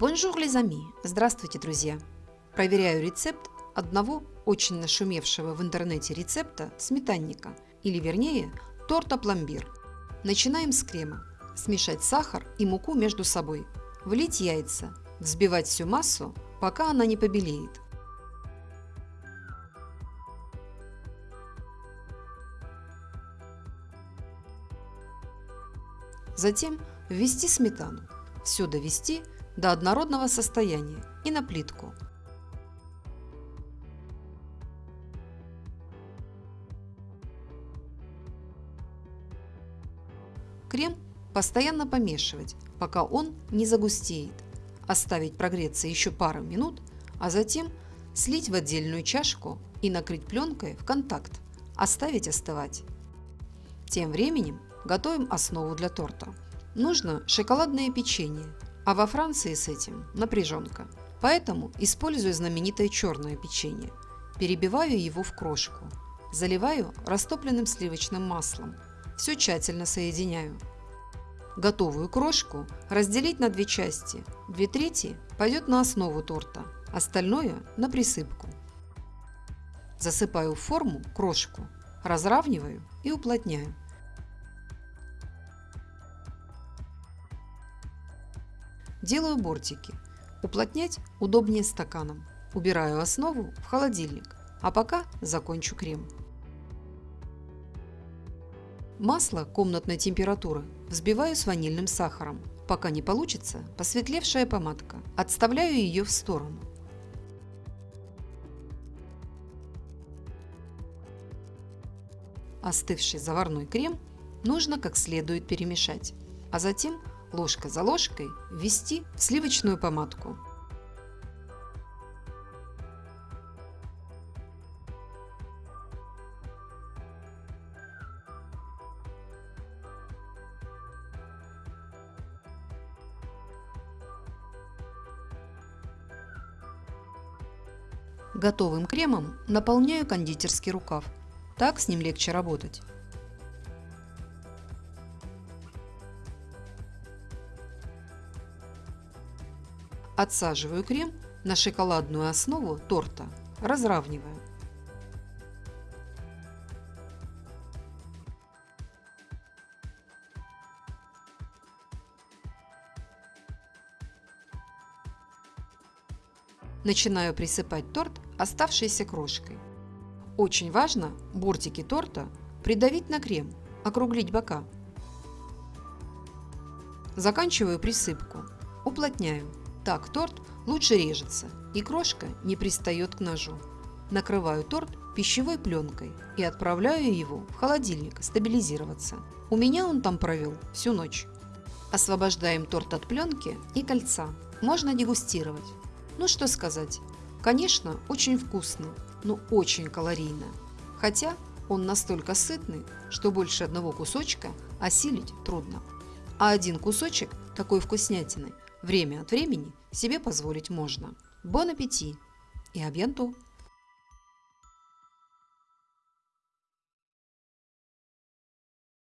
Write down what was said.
Bonjour, les amis! Здравствуйте, друзья! Проверяю рецепт одного очень нашумевшего в интернете рецепта сметанника, или вернее торта пломбир. Начинаем с крема. Смешать сахар и муку между собой. Влить яйца. Взбивать всю массу, пока она не побелеет. Затем ввести сметану. Все довести до однородного состояния и на плитку. Крем постоянно помешивать, пока он не загустеет. Оставить прогреться еще пару минут, а затем слить в отдельную чашку и накрыть пленкой в контакт, оставить остывать. Тем временем готовим основу для торта. Нужно шоколадное печенье а во Франции с этим напряженка. Поэтому использую знаменитое черное печенье. Перебиваю его в крошку. Заливаю растопленным сливочным маслом. Все тщательно соединяю. Готовую крошку разделить на две части. Две трети пойдет на основу торта, остальное на присыпку. Засыпаю в форму крошку, разравниваю и уплотняю. Делаю бортики. Уплотнять удобнее стаканом. Убираю основу в холодильник, а пока закончу крем. Масло комнатной температуры взбиваю с ванильным сахаром, пока не получится посветлевшая помадка. Отставляю ее в сторону. Остывший заварной крем нужно как следует перемешать, а затем ложка за ложкой ввести в сливочную помадку. Готовым кремом наполняю кондитерский рукав. Так с ним легче работать. Отсаживаю крем на шоколадную основу торта, разравниваю. Начинаю присыпать торт оставшейся крошкой. Очень важно бортики торта придавить на крем, округлить бока. Заканчиваю присыпку, уплотняю. Так торт лучше режется и крошка не пристает к ножу. Накрываю торт пищевой пленкой и отправляю его в холодильник стабилизироваться. У меня он там провел всю ночь. Освобождаем торт от пленки и кольца. Можно дегустировать. Ну что сказать, конечно, очень вкусно, но очень калорийно. Хотя он настолько сытный, что больше одного кусочка осилить трудно. А один кусочек такой вкуснятины время от времени себе позволить можно. Бон аппетит и абьянту!